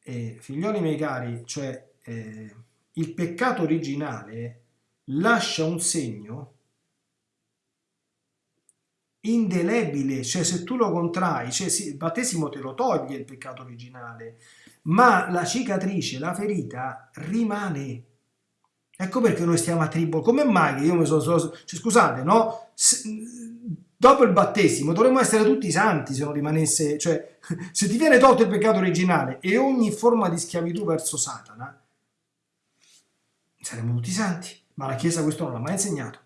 E, figlioli miei cari, cioè eh, il peccato originale lascia un segno indelebile, cioè se tu lo contrai, cioè sì, il battesimo te lo toglie il peccato originale, ma la cicatrice, la ferita rimane Ecco perché noi stiamo a tribolo. Come mai che io mi sono... sono cioè, scusate, no? Se, dopo il battesimo dovremmo essere tutti santi se non rimanesse... Cioè, se ti viene tolto il peccato originale e ogni forma di schiavitù verso Satana, saremmo tutti santi. Ma la Chiesa questo non l'ha mai insegnato.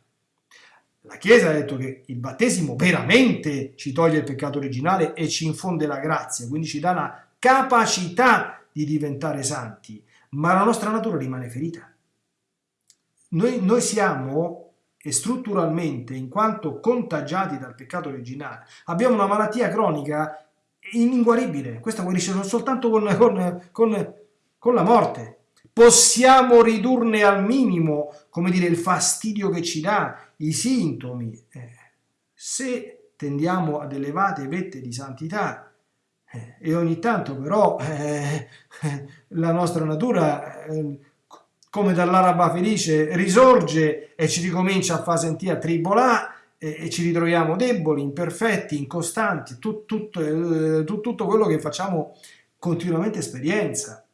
La Chiesa ha detto che il battesimo veramente ci toglie il peccato originale e ci infonde la grazia, quindi ci dà la capacità di diventare santi, ma la nostra natura rimane ferita. Noi, noi siamo strutturalmente, in quanto contagiati dal peccato originale, abbiamo una malattia cronica ininguaribile. Questa guarisce soltanto con, con, con, con la morte, possiamo ridurne al minimo, come dire, il fastidio che ci dà, i sintomi. Eh, se tendiamo ad elevate vette di santità eh, e ogni tanto però eh, la nostra natura, eh, come dall'araba felice, risorge e ci ricomincia a far sentire tribolà e ci ritroviamo deboli, imperfetti, incostanti, tut, tut, eh, tut, tutto quello che facciamo continuamente esperienza.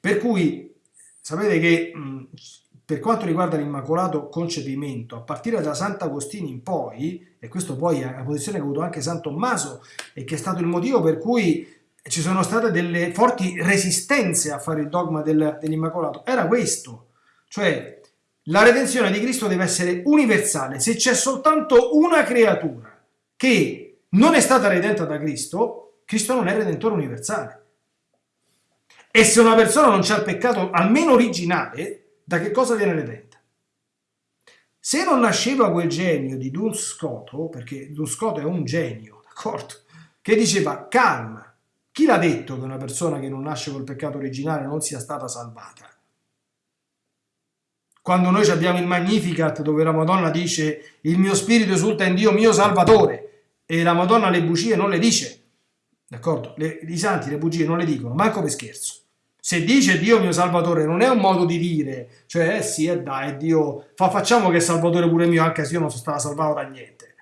Per cui sapete che mh, per quanto riguarda l'immacolato concepimento, a partire da Sant'Agostino in poi, e questo poi è una posizione che ha avuto anche San Tommaso e che è stato il motivo per cui ci sono state delle forti resistenze a fare il dogma del, dell'immacolato, era questo, cioè la redenzione di Cristo deve essere universale, se c'è soltanto una creatura che non è stata redenta da Cristo, Cristo non è redentore universale. E se una persona non c'ha il peccato almeno originale, da che cosa viene redenta? Se non nasceva quel genio di Duns Scoto, perché Duns Scoto è un genio, d'accordo? Che diceva calma, chi l'ha detto che una persona che non nasce col peccato originale non sia stata salvata? Quando noi abbiamo il Magnificat dove la Madonna dice il mio spirito esulta in Dio mio Salvatore e la Madonna le bugie non le dice, d'accordo? I santi le bugie non le dicono, manco per scherzo. Se dice Dio mio Salvatore non è un modo di dire, cioè eh sì, eh dai, Dio, fa, facciamo che è Salvatore pure mio, anche se io non sono stato salvato da niente.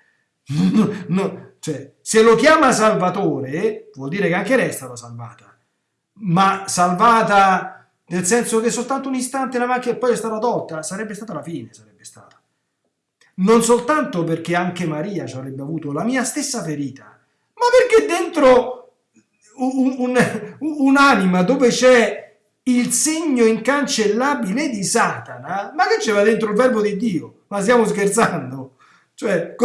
no, cioè, se lo chiama Salvatore, vuol dire che anche lei è stata salvata. Ma salvata nel senso che soltanto un istante la macchina e poi è stata tolta, sarebbe stata la fine, sarebbe stata. Non soltanto perché anche Maria ci avrebbe avuto la mia stessa ferita, ma perché dentro un'anima un, dove c'è il segno incancellabile di Satana, ma che c'era dentro il verbo di Dio? Ma stiamo scherzando? Cioè,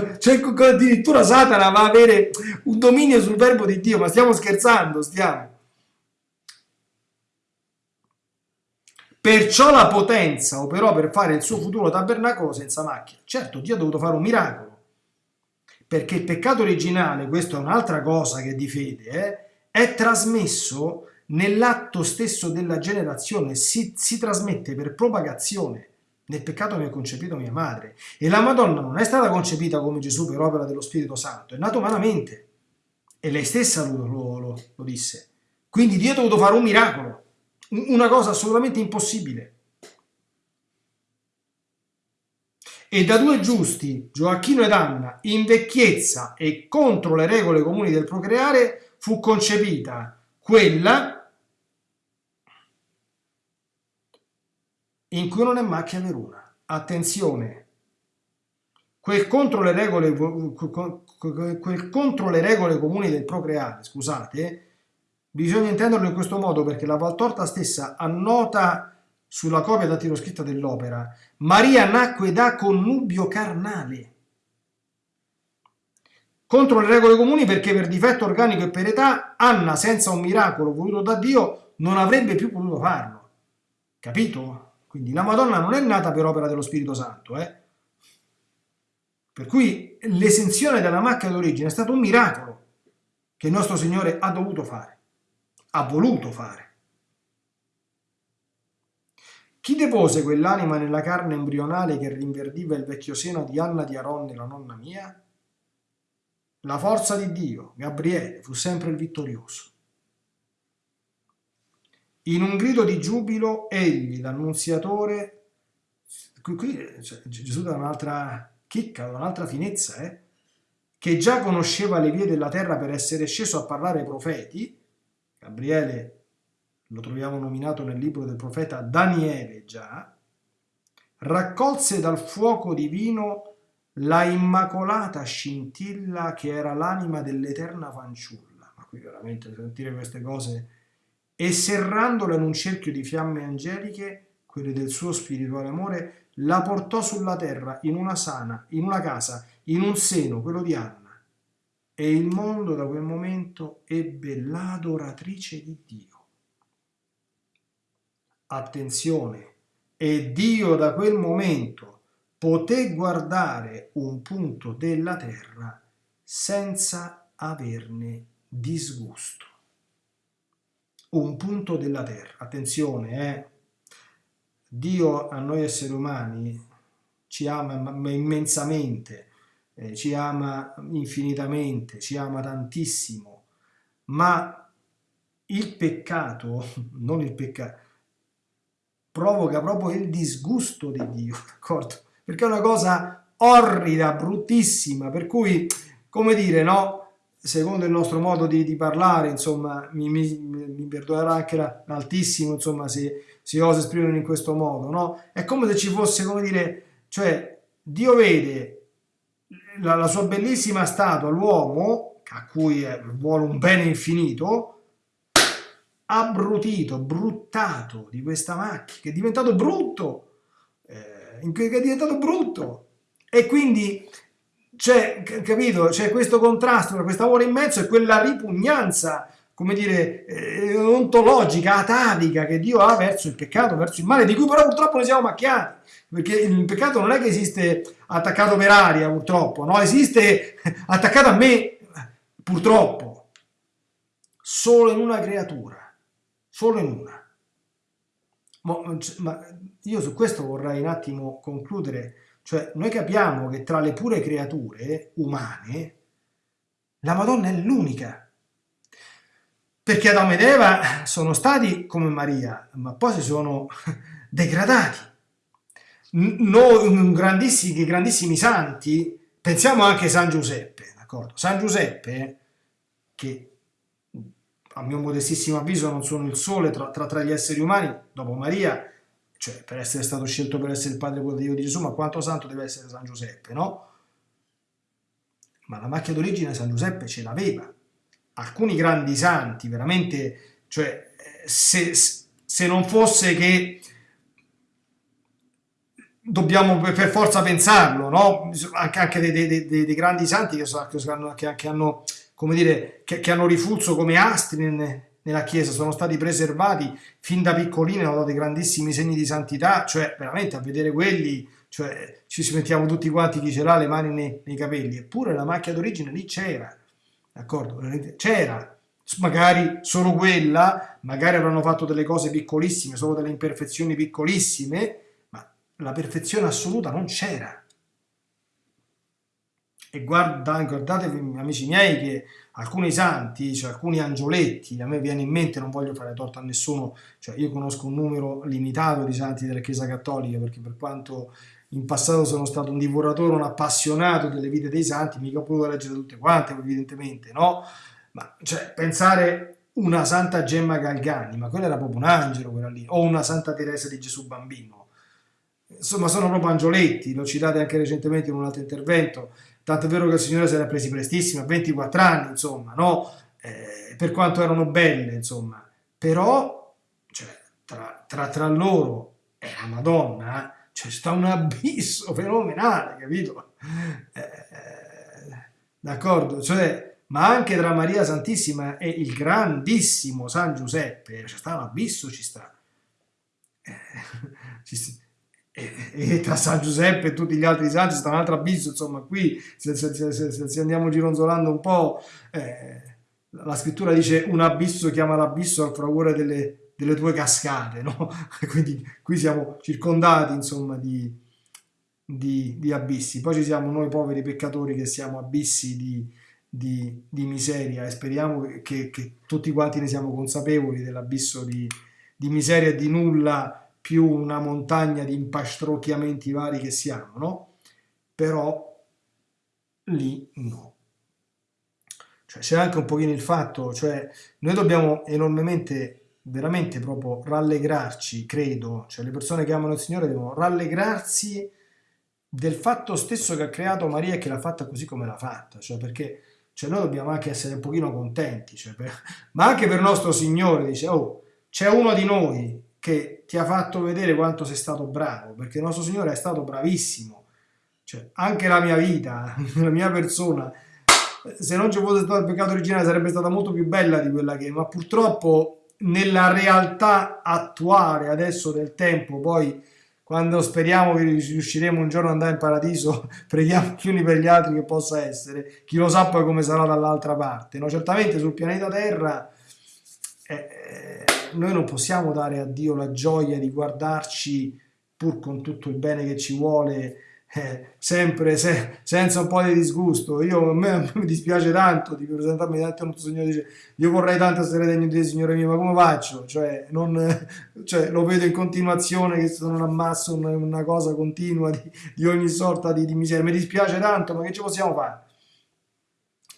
cioè, addirittura Satana va a avere un dominio sul verbo di Dio, ma stiamo scherzando, stiamo. Perciò la potenza operò per fare il suo futuro tabernacolo senza macchia. Certo, Dio ha dovuto fare un miracolo perché il peccato originale, questa è un'altra cosa che di fede, eh, è trasmesso nell'atto stesso della generazione, si, si trasmette per propagazione. Nel peccato mi ha concepito mia madre. E la Madonna non è stata concepita come Gesù per opera dello Spirito Santo, è nato umanamente. E lei stessa lo, lo, lo, lo disse. Quindi Dio ha dovuto fare un miracolo, una cosa assolutamente impossibile. e da due giusti, Gioacchino ed Anna, in vecchiezza e contro le regole comuni del procreare, fu concepita quella in cui non è macchia veruna. Attenzione, quel contro le regole, quel contro le regole comuni del procreare, scusate, bisogna intenderlo in questo modo perché la Valtorta stessa annota sulla copia dattiloscritta dell'opera, Maria nacque da connubio carnale. Contro le regole comuni perché per difetto organico e per età Anna, senza un miracolo voluto da Dio, non avrebbe più potuto farlo. Capito? Quindi la Madonna non è nata per opera dello Spirito Santo, eh? Per cui l'esenzione dalla macchia d'origine è stato un miracolo che il nostro Signore ha dovuto fare, ha voluto fare. Chi depose quell'anima nella carne embrionale che rinverdiva il vecchio seno di Anna di Aronne, la nonna mia? La forza di Dio, Gabriele, fu sempre il vittorioso. In un grido di giubilo, egli, l'annunziatore, qui, qui cioè, Gesù dà un'altra chicca, un'altra finezza, eh? che già conosceva le vie della terra per essere sceso a parlare ai profeti, Gabriele lo troviamo nominato nel libro del profeta Daniele già, raccolse dal fuoco divino la immacolata scintilla che era l'anima dell'eterna fanciulla. Ma qui veramente sentire queste cose e serrandola in un cerchio di fiamme angeliche, quelle del suo spirituale amore, la portò sulla terra in una sana, in una casa, in un seno, quello di Anna. E il mondo da quel momento ebbe l'adoratrice di Dio. Attenzione, e Dio da quel momento poté guardare un punto della terra senza averne disgusto un punto della terra. Attenzione, eh? Dio a noi esseri umani ci ama immensamente, eh, ci ama infinitamente, ci ama tantissimo, ma il peccato, non il peccato, provoca proprio il disgusto di Dio, d'accordo? Perché è una cosa orrida, bruttissima, per cui, come dire, no? Secondo il nostro modo di, di parlare, insomma, mi, mi, mi perdonerà anche l'altissimo, insomma, se si osa esprimere in questo modo, no? È come se ci fosse, come dire, cioè, Dio vede la, la sua bellissima statua, l'uomo, a cui vuole un bene infinito, abbrutito, bruttato di questa macchina, che è diventato brutto, eh, che è diventato brutto. E quindi c'è, capito, c'è questo contrasto tra questo amore immenso e quella ripugnanza, come dire, eh, ontologica, atavica che Dio ha verso il peccato, verso il male, di cui però purtroppo ne siamo macchiati, perché il peccato non è che esiste attaccato per aria, purtroppo, no, esiste attaccato a me, purtroppo, solo in una creatura, solo in una. Ma io su questo vorrei un attimo concludere cioè, noi capiamo che tra le pure creature umane, la Madonna è l'unica. Perché Adamo ed Eva sono stati come Maria, ma poi si sono degradati. Noi, grandissimi, grandissimi santi, pensiamo anche a San Giuseppe, d'accordo? San Giuseppe, che a mio modestissimo avviso non sono il sole tra, tra, tra gli esseri umani, dopo Maria, cioè per essere stato scelto per essere il padre di Gesù, ma quanto santo deve essere San Giuseppe, no? Ma la macchia d'origine San Giuseppe ce l'aveva. Alcuni grandi santi, veramente, cioè, se, se non fosse che dobbiamo per forza pensarlo, no? Anche, anche dei, dei, dei, dei, grandi santi che, so, che, hanno, che, hanno, come dire, che, che hanno rifulso come astri nella Chiesa, sono stati preservati fin da piccolini, hanno dato grandissimi segni di santità, cioè veramente a vedere quelli, cioè ci si mettiamo tutti quanti chi ce l'ha le mani nei, nei capelli, eppure la macchia d'origine lì c'era, d'accordo? C'era, magari solo quella, magari avranno fatto delle cose piccolissime, solo delle imperfezioni piccolissime, ma la perfezione assoluta non c'era. E guarda, guardatevi, amici miei, che alcuni santi, cioè alcuni angioletti, a me viene in mente, non voglio fare torto a nessuno, cioè io conosco un numero limitato di santi della Chiesa Cattolica, perché per quanto in passato sono stato un divoratore, un appassionato delle vite dei santi, mica ho potuto leggere tutte quante, evidentemente, no? Ma cioè, pensare una Santa Gemma Galgani, ma quella era proprio un angelo, quella lì, o una Santa Teresa di Gesù Bambino. Insomma, sono proprio angioletti, l'ho citate anche recentemente in un altro intervento, tanto è vero che il Signore se l'ha presi prestissimo, a 24 anni, insomma, no? Eh, per quanto erano belle, insomma, però cioè, tra, tra, tra, loro e la Madonna c'è sta un abisso fenomenale, capito? Eh, eh, d'accordo? Cioè, ma anche tra Maria Santissima e il grandissimo San Giuseppe, c'è sta un abisso, ci sta. Eh, ci sta e, tra San Giuseppe e tutti gli altri santi sta un altro abisso, insomma qui se, se, se, se andiamo gironzolando un po', eh, la scrittura dice un abisso chiama l'abisso al fragore delle, delle tue cascate, no? quindi qui siamo circondati insomma di, di, di, abissi, poi ci siamo noi poveri peccatori che siamo abissi di, di, di miseria e speriamo che, che, tutti quanti ne siamo consapevoli dell'abisso di, di miseria e di nulla più una montagna di impastro,chiamenti vari che siamo, no? Però lì no. Cioè, c'è anche un pochino il fatto, cioè noi dobbiamo enormemente veramente proprio rallegrarci, credo, cioè le persone che amano il Signore devono rallegrarsi del fatto stesso che ha creato Maria e che l'ha fatta così come l'ha fatta, cioè perché cioè noi dobbiamo anche essere un pochino contenti, cioè per, ma anche per nostro Signore, dice, oh, c'è uno di noi che ti ha fatto vedere quanto sei stato bravo, perché il nostro Signore è stato bravissimo, cioè anche la mia vita, la mia persona, se non ci fosse stato il peccato originale sarebbe stata molto più bella di quella che è, ma purtroppo nella realtà attuale adesso del tempo, poi quando speriamo che riusciremo un giorno ad andare in paradiso, preghiamo gli uni per gli altri che possa essere, chi lo sa poi come sarà dall'altra parte. No? Certamente sul pianeta Terra eh, eh, noi non possiamo dare a Dio la gioia di guardarci pur con tutto il bene che ci vuole eh, sempre se, senza un po' di disgusto. Io, a, me, mi dispiace tanto di presentarmi davanti a un Signore dice io vorrei tanto essere degno di te, Signore mio, ma come faccio? Cioè, non, cioè, lo vedo in continuazione che sono un ammasso, una, una cosa continua di, di ogni sorta di, di, miseria. Mi dispiace tanto, ma che ci possiamo fare?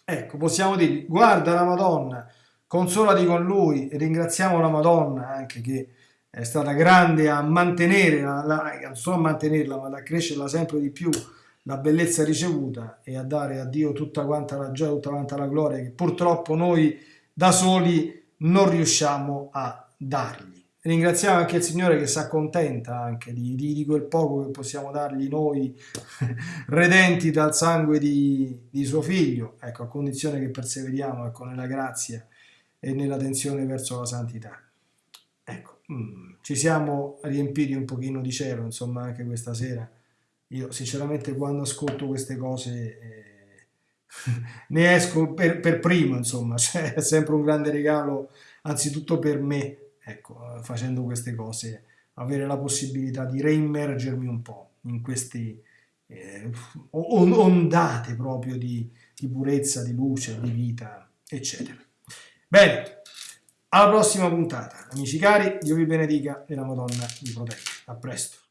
Ecco, possiamo dire, guarda la Madonna, consolati con lui, e ringraziamo la Madonna anche che è stata grande a mantenere, la, la, non solo a mantenerla, ma ad accrescerla sempre di più la bellezza ricevuta e a dare a Dio tutta quanta la gioia, tutta quanta la gloria che purtroppo noi da soli non riusciamo a dargli. Ringraziamo anche il Signore che si accontenta anche di, di, di quel poco che possiamo dargli noi, redenti dal sangue di, di, suo figlio, ecco, a condizione che perseveriamo ecco, nella grazia e nella tensione verso la santità. Ecco, Mm, ci siamo riempiti un pochino di cielo, insomma, anche questa sera. Io sinceramente quando ascolto queste cose eh, ne esco per, per, primo, insomma, cioè, è sempre un grande regalo, anzitutto per me, ecco, facendo queste cose, avere la possibilità di reimmergermi un po' in queste eh, ondate proprio di, di purezza, di luce, di vita, eccetera. Bene, alla prossima puntata. Amici cari, Dio vi benedica e la Madonna vi protegga. A presto.